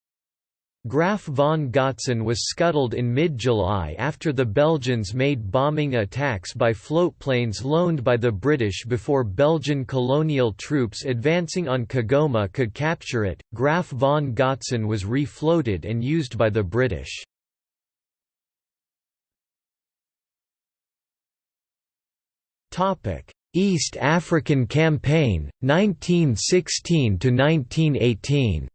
Graf von Gotzen was scuttled in mid-July after the Belgians made bombing attacks by floatplanes loaned by the British before Belgian colonial troops advancing on Kigoma could capture it. Graf von Gotzen was refloated and used by the British. Topic: East African Campaign, 1916–1918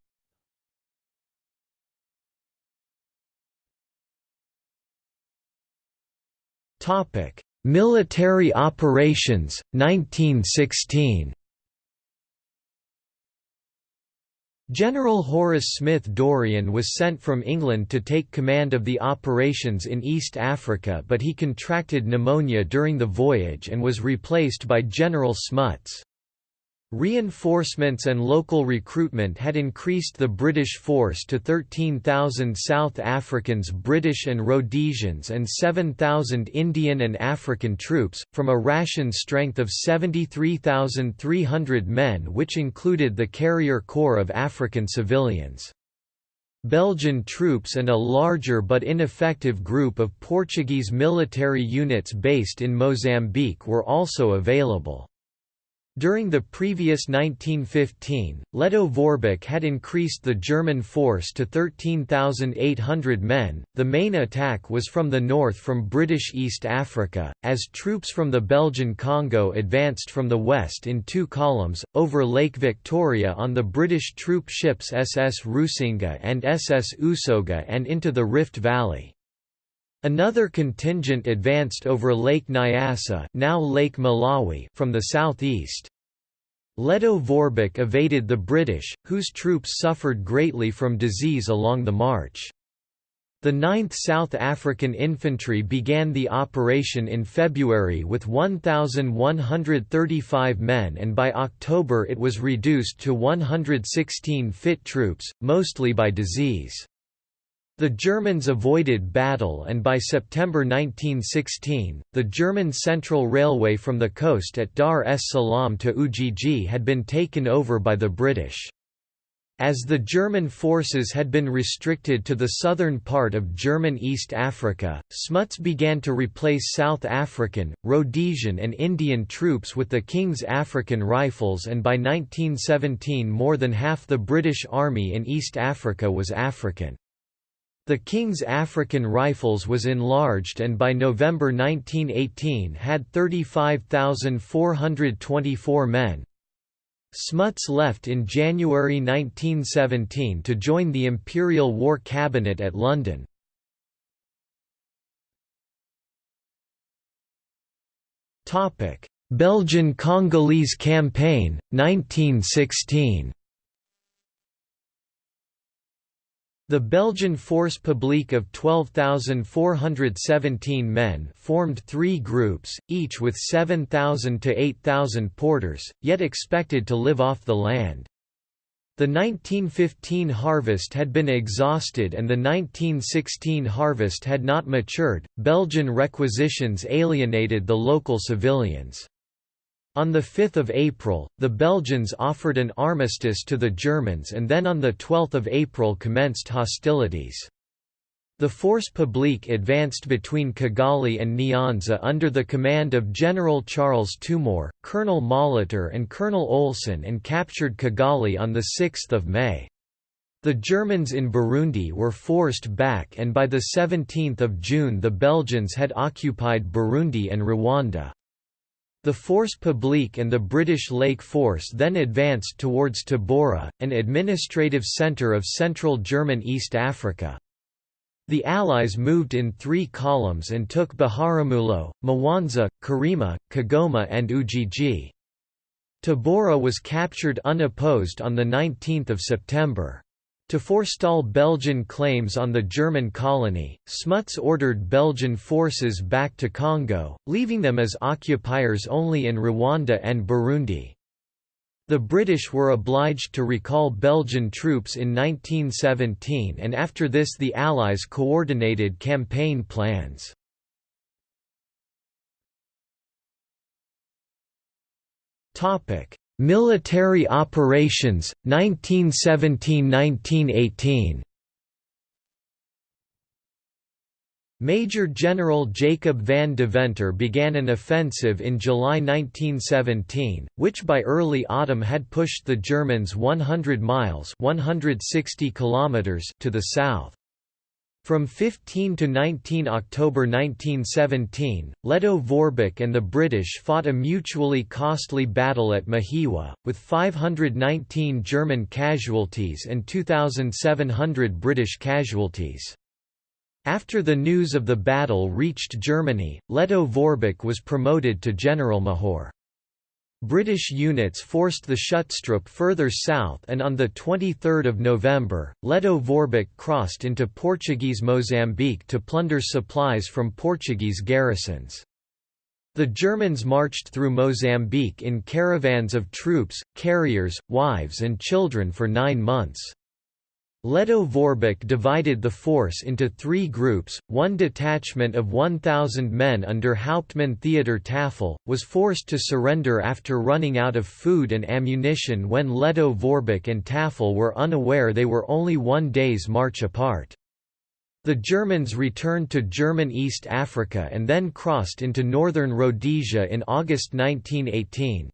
Military operations, 1916 General Horace Smith Dorrien was sent from England to take command of the operations in East Africa but he contracted pneumonia during the voyage and was replaced by General Smuts. Reinforcements and local recruitment had increased the British force to 13,000 South Africans British and Rhodesians and 7,000 Indian and African troops, from a ration strength of 73,300 men which included the carrier corps of African civilians. Belgian troops and a larger but ineffective group of Portuguese military units based in Mozambique were also available. During the previous 1915, Lettow Vorbeck had increased the German force to 13,800 men. The main attack was from the north from British East Africa, as troops from the Belgian Congo advanced from the west in two columns, over Lake Victoria on the British troop ships SS Rusinga and SS Usoga and into the Rift Valley. Another contingent advanced over Lake Nyasa now Lake Malawi from the southeast. Lettow Vorbeck evaded the British, whose troops suffered greatly from disease along the march. The 9th South African Infantry began the operation in February with 1,135 men and by October it was reduced to 116 fit troops, mostly by disease. The Germans avoided battle and by September 1916, the German Central Railway from the coast at Dar es Salaam to Ujiji had been taken over by the British. As the German forces had been restricted to the southern part of German East Africa, Smuts began to replace South African, Rhodesian and Indian troops with the King's African Rifles and by 1917 more than half the British Army in East Africa was African. The King's African Rifles was enlarged and by November 1918 had 35,424 men. Smuts left in January 1917 to join the Imperial War Cabinet at London. Belgian Congolese Campaign, 1916 The Belgian Force Publique of 12,417 men formed three groups, each with 7,000 to 8,000 porters, yet expected to live off the land. The 1915 harvest had been exhausted and the 1916 harvest had not matured. Belgian requisitions alienated the local civilians. On 5 April, the Belgians offered an armistice to the Germans and then on 12 April commenced hostilities. The Force Publique advanced between Kigali and Nyanza under the command of General Charles Tombeur, Colonel Molitor and Colonel Olsen and captured Kigali on 6 May. The Germans in Burundi were forced back and by 17 June the Belgians had occupied Burundi and Rwanda. The Force Publique and the British Lake Force then advanced towards Tabora, an administrative centre of central German East Africa. The Allies moved in three columns and took Biharamulo, Mwanza, Karema, Kigoma and Ujiji. Tabora was captured unopposed on 19 September. To forestall Belgian claims on the German colony, Smuts ordered Belgian forces back to Congo, leaving them as occupiers only in Rwanda and Burundi. The British were obliged to recall Belgian troops in 1917 and after this the Allies coordinated campaign plans. Military operations, 1917–1918 Major General Jacob van Deventer began an offensive in July 1917, which by early autumn had pushed the Germans 100 miles 160 kilometers to the south. From 15 to 19 October 1917, Lettow Vorbeck and the British fought a mutually costly battle at Mahiwa, with 519 German casualties and 2,700 British casualties. After the news of the battle reached Germany, Lettow Vorbeck was promoted to Generalmajor. British units forced the Schutztruppe further south and on 23 November, Lettow Vorbeck crossed into Portuguese Mozambique to plunder supplies from Portuguese garrisons. The Germans marched through Mozambique in caravans of troops, carriers, wives and children for nine months. Lettow Vorbeck divided the force into three groups, one detachment of 1,000 men under Hauptmann Theodor Tafel, was forced to surrender after running out of food and ammunition when Lettow Vorbeck and Tafel were unaware they were only one day's march apart. The Germans returned to German East Africa and then crossed into northern Rhodesia in August 1918.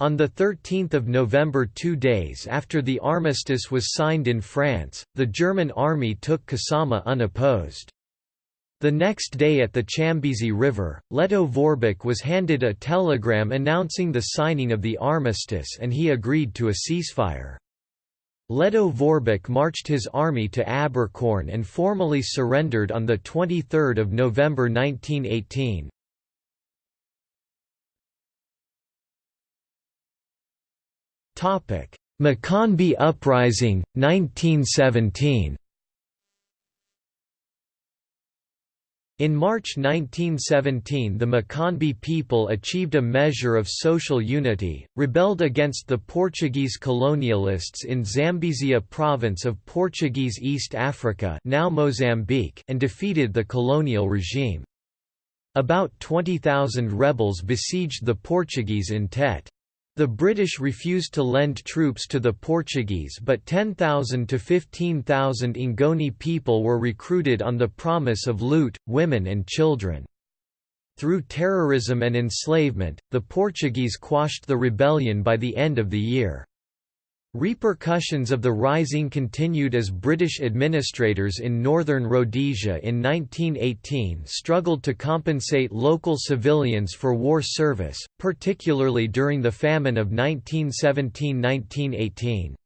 On 13 November two days after the armistice was signed in France, the German army took Kasama unopposed. The next day at the Chambezi River, Lettow Vorbeck was handed a telegram announcing the signing of the armistice and he agreed to a ceasefire. Lettow Vorbeck marched his army to Abercorn and formally surrendered on 23 November 1918. Macondo Uprising, 1917 In March 1917 the Macondo people achieved a measure of social unity, rebelled against the Portuguese colonialists in Zambezia province of Portuguese East Africa now Mozambique and defeated the colonial regime. About 20,000 rebels besieged the Portuguese in Tete. The British refused to lend troops to the Portuguese but 10,000 to 15,000 Ngoni people were recruited on the promise of loot, women and children. Through terrorism and enslavement, the Portuguese quashed the rebellion by the end of the year. Repercussions of the rising continued as British administrators in northern Rhodesia in 1918 struggled to compensate local civilians for war service, particularly during the famine of 1917–1918.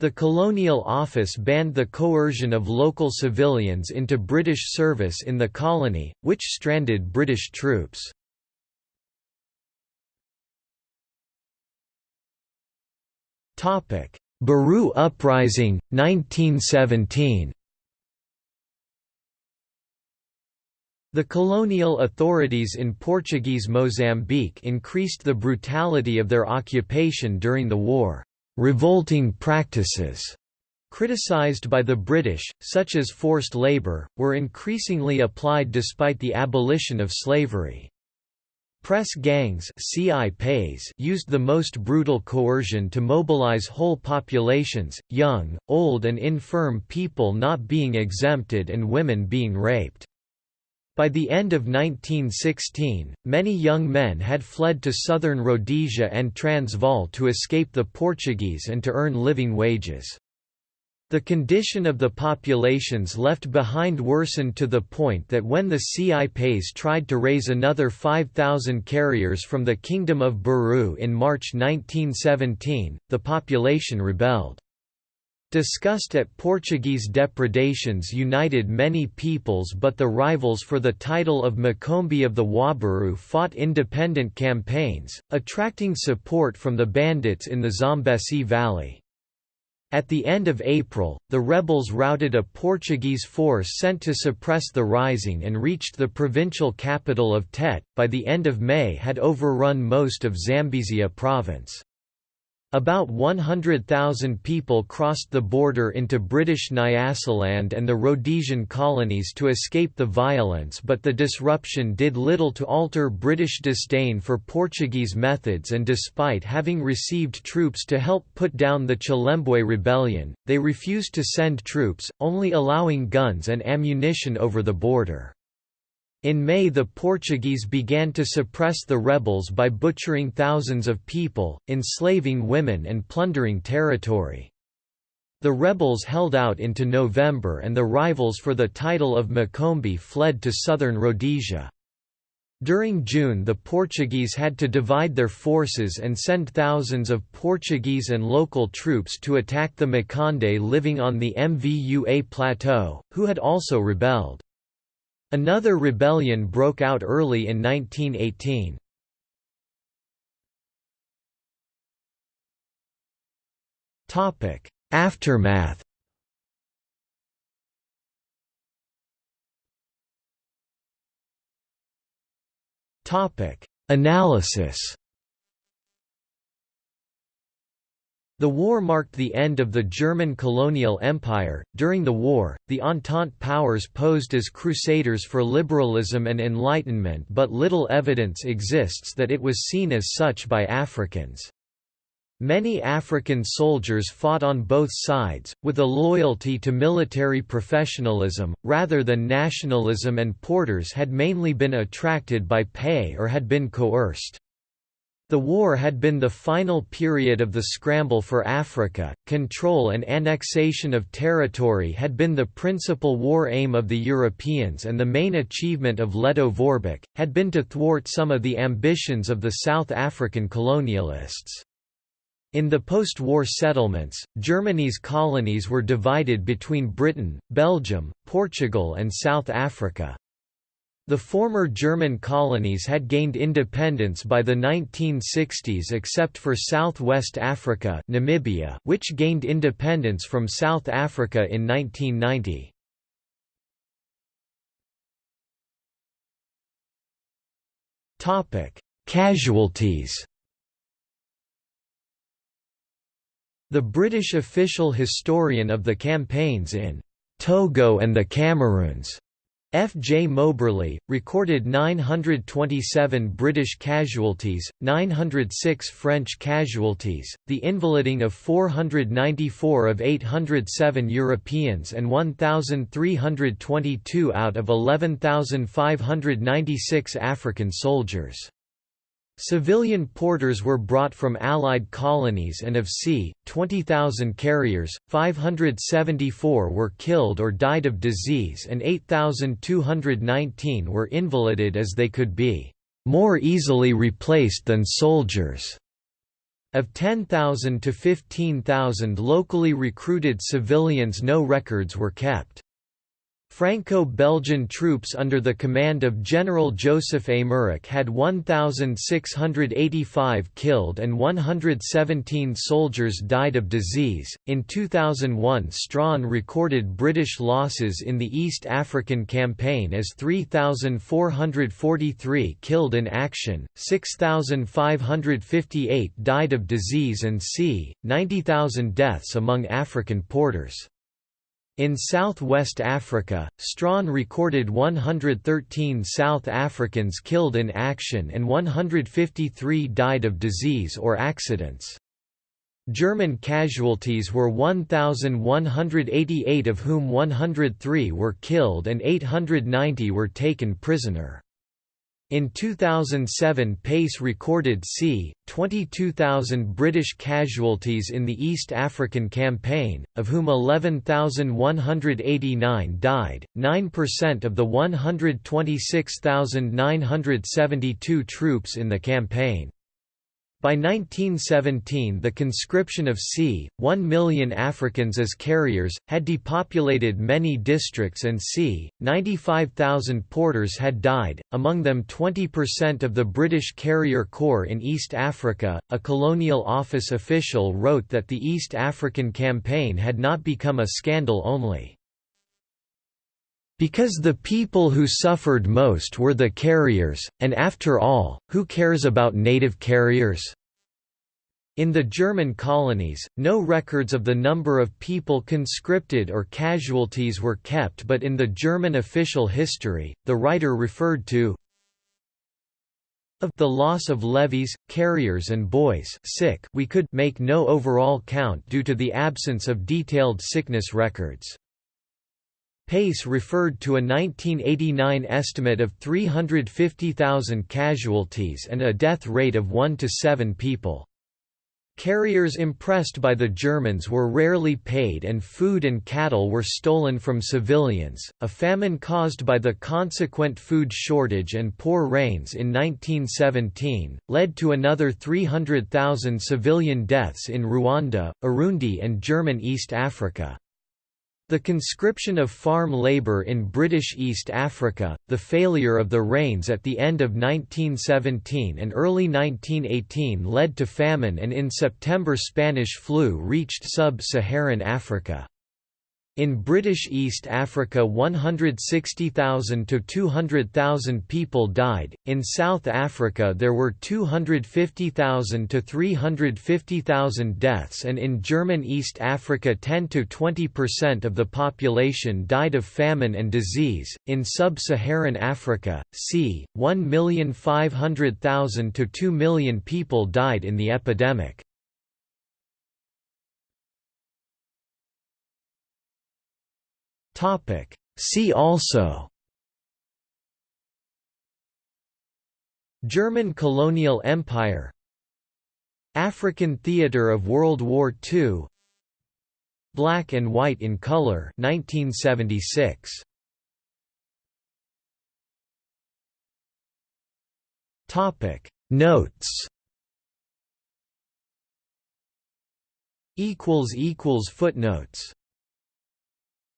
The Colonial Office banned the coercion of local civilians into British service in the colony, which stranded British troops. Baru Uprising, 1917 The colonial authorities in Portuguese Mozambique increased the brutality of their occupation during the war. Revolting practices, criticized by the British, such as forced labor, were increasingly applied despite the abolition of slavery. Press gangs used the most brutal coercion to mobilize whole populations, young, old and infirm people not being exempted and women being raped. By the end of 1916, many young men had fled to southern Rhodesia and Transvaal to escape the Portuguese and to earn living wages. The condition of the populations left behind worsened to the point that when the CIPs tried to raise another 5,000 carriers from the Kingdom of Baru in March 1917, the population rebelled. Disgust at Portuguese depredations united many peoples but the rivals for the title of Macombi of the Wabaru fought independent campaigns, attracting support from the bandits in the Zambesi Valley. At the end of April, the rebels routed a Portuguese force sent to suppress the rising and reached the provincial capital of Tete, by the end of May had overrun most of Zambezia province. About 100,000 people crossed the border into British Nyasaland and the Rhodesian colonies to escape the violence but the disruption did little to alter British disdain for Portuguese methods and despite having received troops to help put down the Chilembwe rebellion, they refused to send troops, only allowing guns and ammunition over the border. In May the Portuguese began to suppress the rebels by butchering thousands of people, enslaving women and plundering territory. The rebels held out into November and the rivals for the title of Macombi fled to southern Rhodesia. During June the Portuguese had to divide their forces and send thousands of Portuguese and local troops to attack the Makonde living on the Mvua plateau, who had also rebelled. Another rebellion broke out early in 1918. Aftermath Topic: Analysis. The war marked the end of the German colonial empire. During the war, the Entente powers posed as crusaders for liberalism and enlightenment, but little evidence exists that it was seen as such by Africans. Many African soldiers fought on both sides, with a loyalty to military professionalism, rather than nationalism and porters had mainly been attracted by pay or had been coerced. The war had been the final period of the scramble for Africa. Control and annexation of territory had been the principal war aim of the Europeans, and the main achievement of Lettow Vorbeck had been to thwart some of the ambitions of the South African colonialists. In the post-war settlements, Germany's colonies were divided between Britain, Belgium, Portugal and South Africa. The former German colonies had gained independence by the 1960s except for Southwest Africa Namibia, which gained independence from South Africa in 1990. Casualties The British official historian of the campaigns in Togo and the Cameroons, F. J. Moberly, recorded 927 British casualties, 906 French casualties, the invaliding of 494 of 807 Europeans and 1,322 out of 11,596 African soldiers. Civilian porters were brought from Allied colonies and of c. 20,000 carriers, 574 were killed or died of disease and 8,219 were invalided as they could be more easily replaced than soldiers. Of 10,000 to 15,000 locally recruited civilians no records were kept. Franco-Belgian troops under the command of General Joseph Aymerich had 1,685 killed and 117 soldiers died of disease. In 2001, Strachan recorded British losses in the East African Campaign as 3,443 killed in action, 6,558 died of disease and c. 90,000 deaths among African porters. In South-West Africa, Strachan recorded 113 South Africans killed in action and 153 died of disease or accidents. German casualties were 1,188 of whom 103 were killed and 890 were taken prisoner. In 2007 Paice recorded c. 22,000 British casualties in the East African Campaign, of whom 11,189 died, 9% of the 126,972 troops in the campaign. By 1917 the conscription of c. 1 million Africans as carriers, had depopulated many districts and c. 95,000 porters had died, among them 20% of the British Carrier Corps in East Africa. A Colonial Office official wrote that the East African Campaign had not become a scandal only. Because the people who suffered most were the carriers, and after all, who cares about native carriers? In the German colonies, no records of the number of people conscripted or casualties were kept but in the German official history, the writer referred to of the loss of levies, carriers and boys sick we could make no overall count due to the absence of detailed sickness records. Paice referred to a 1989 estimate of 350,000 casualties and a death rate of 1 to 7 people. Carriers impressed by the Germans were rarely paid and food and cattle were stolen from civilians. A famine caused by the consequent food shortage and poor rains in 1917 led to another 300,000 civilian deaths in Rwanda, Urundi, and German East Africa. The conscription of farm labour in British East Africa, the failure of the rains at the end of 1917 and early 1918 led to famine and in September Spanish flu reached sub-Saharan Africa. In British East Africa 160,000 to 200,000 people died, in South Africa there were 250,000 to 350,000 deaths and in German East Africa 10 to 20% of the population died of famine and disease. In Sub-Saharan Africa, c. 1,500,000 to 2 million people died in the epidemic. Topic. See also German colonial empire African theatre of World War II Black and White in Color 1976 Topic Notes equals equals footnotes